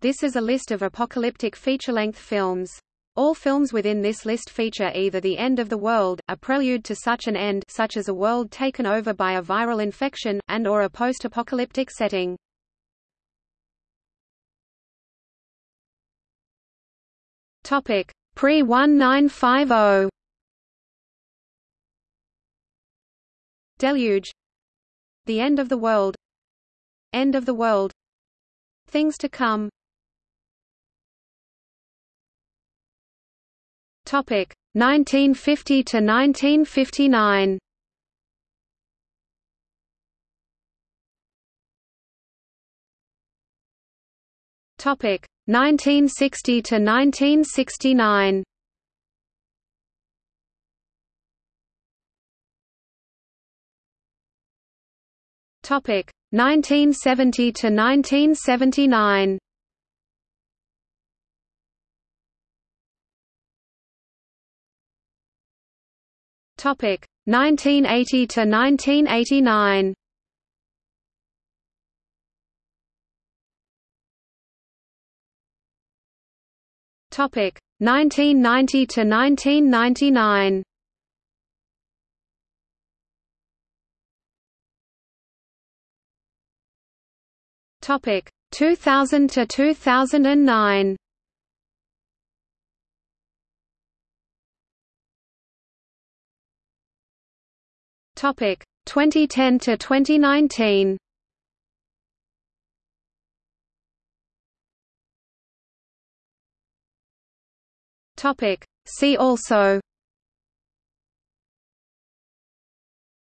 This is a list of apocalyptic feature-length films. All films within this list feature either the end of the world, a prelude to such an end such as a world taken over by a viral infection, and or a post-apocalyptic setting. Topic: Pre-1950. Deluge. The End of the World. End of the World. Things to Come Topic 1950 to 1959. Topic 1960 to 1969. Topic 1970 to 1979. Topic 1980 to 1989. Topic 1990 to 1999. Topic 2000 to 2009. Topic 2010 to 2019. Topic See also.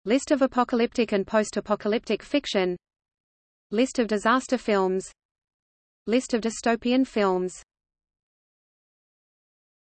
List of apocalyptic and post-apocalyptic fiction. List of disaster films. List of dystopian films